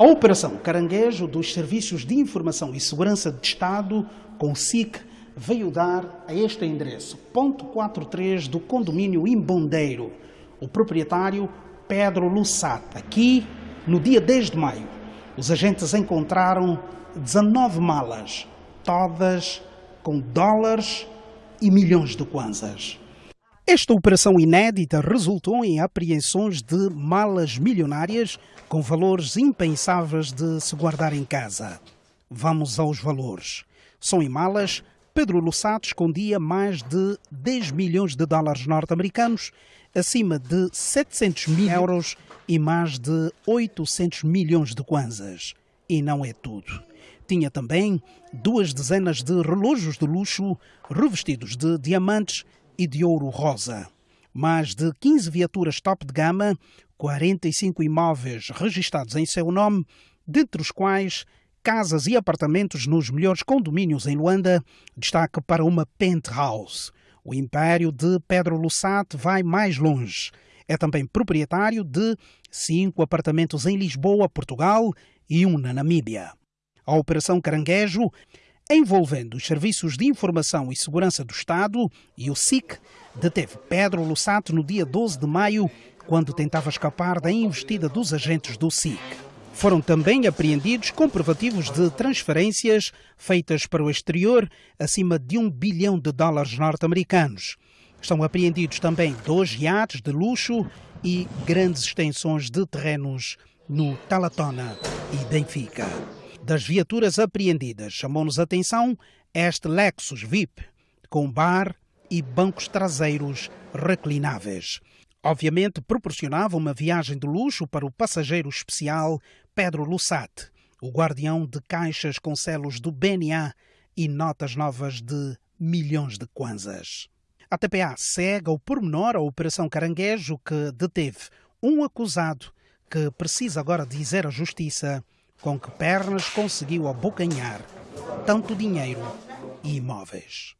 A Operação Caranguejo dos Serviços de Informação e Segurança de Estado, com SIC, veio dar a este endereço, ponto 43 do condomínio Imbondeiro, o proprietário Pedro Lussat. Aqui, no dia 10 de maio, os agentes encontraram 19 malas, todas com dólares e milhões de kwanzas. Esta operação inédita resultou em apreensões de malas milionárias com valores impensáveis de se guardar em casa. Vamos aos valores. São em malas, Pedro Lussato escondia mais de 10 milhões de dólares norte-americanos, acima de 700 mil euros e mais de 800 milhões de kwanzas. E não é tudo. Tinha também duas dezenas de relógios de luxo revestidos de diamantes e de ouro rosa. Mais de 15 viaturas top de gama, 45 imóveis registados em seu nome, dentre os quais casas e apartamentos nos melhores condomínios em Luanda, destaque para uma penthouse. O império de Pedro Lussat vai mais longe. É também proprietário de cinco apartamentos em Lisboa, Portugal e um na Namíbia. A Operação Caranguejo envolvendo os Serviços de Informação e Segurança do Estado e o SIC, deteve Pedro Lussato no dia 12 de maio, quando tentava escapar da investida dos agentes do SIC. Foram também apreendidos comprovativos de transferências feitas para o exterior acima de um bilhão de dólares norte-americanos. Estão apreendidos também dois iates de luxo e grandes extensões de terrenos no Talatona e Benfica das viaturas apreendidas, chamou-nos a atenção este Lexus VIP, com bar e bancos traseiros reclináveis. Obviamente proporcionava uma viagem de luxo para o passageiro especial Pedro Lussat, o guardião de caixas com selos do BNA e notas novas de milhões de kwanzas. A TPA segue ao pormenor a Operação Caranguejo que deteve um acusado que precisa agora dizer à Justiça com que pernas conseguiu abocanhar tanto dinheiro e imóveis.